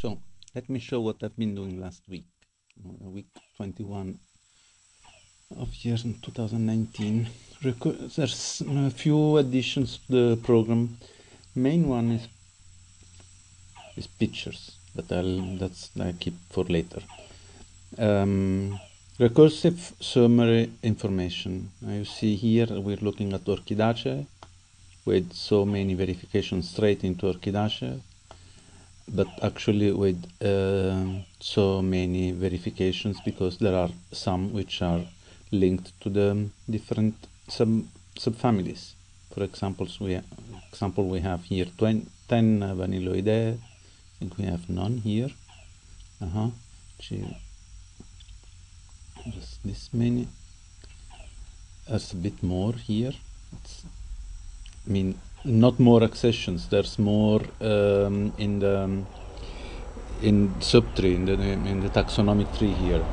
So let me show what I've been doing last week, uh, week 21 of year 2019. Recu there's a few additions to the program. Main one is is pictures, but I'll that's I keep for later. Um, recursive summary information. Now you see here we're looking at Orchidaceae with so many verifications straight into Orchidaceae but actually with uh, so many verifications because there are some which are linked to the different sub subfamilies. For example, we example we have here 20, 10 Vanilloideae. I think we have none here. Uh huh. Just this many. There's a bit more here. It's, I mean, not more accessions. There's more um, in the in subtree in the in the taxonomic tree here,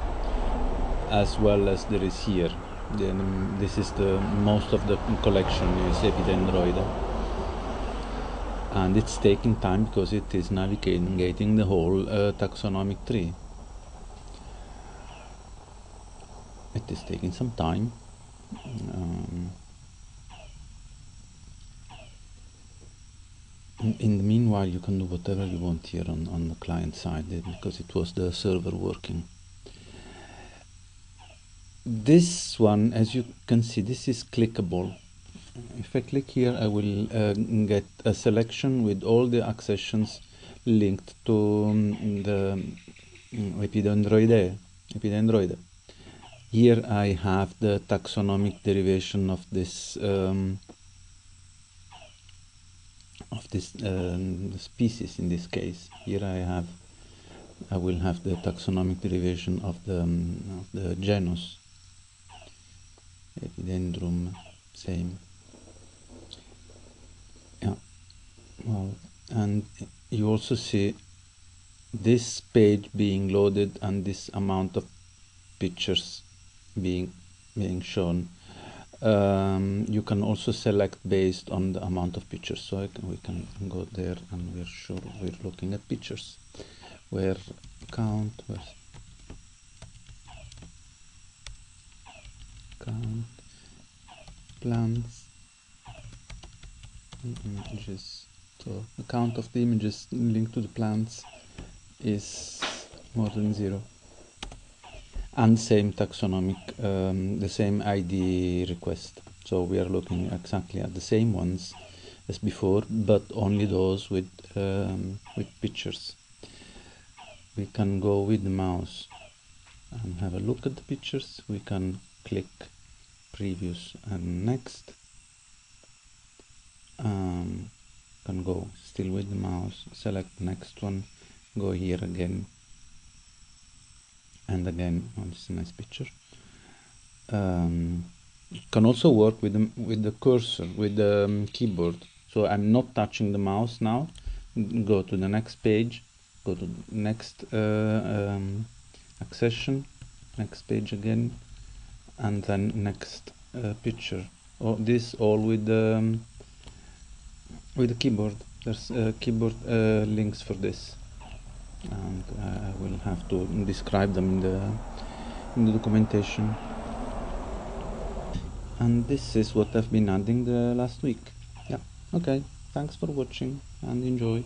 as well as there is here. Then um, this is the most of the collection is Epidendroideae, and it's taking time because it is navigating the whole uh, taxonomic tree. It is taking some time. Um, in the meanwhile you can do whatever you want here on, on the client side eh, because it was the server working this one as you can see this is clickable if I click here I will uh, get a selection with all the accessions linked to um, the um, Epidendroideae. Epidendroideae. Here I have the taxonomic derivation of this um, of this um, species in this case. Here I have, I will have the taxonomic derivation of the, um, of the genus. Epidendrum, same. Yeah, well, and you also see this page being loaded and this amount of pictures being being shown um, you can also select based on the amount of pictures. So can, we can go there and we're sure we're looking at pictures. Where count where count plants images. So the count of the images linked to the plants is more than zero and same taxonomic, um, the same ID request. So we are looking exactly at the same ones as before, but only those with, um, with pictures. We can go with the mouse and have a look at the pictures. We can click previous and next. Um, can go still with the mouse, select next one, go here again and again oh, this is a nice picture. Um, can also work with the, with the cursor with the um, keyboard. So I'm not touching the mouse now. Go to the next page. Go to next uh, um, accession. Next page again. And then next uh, picture. Oh, this all with the um, with the keyboard. There's uh, keyboard uh, links for this and uh, I will have to describe them in the in the documentation. And this is what I've been adding the last week. Yeah. Okay. Thanks for watching and enjoy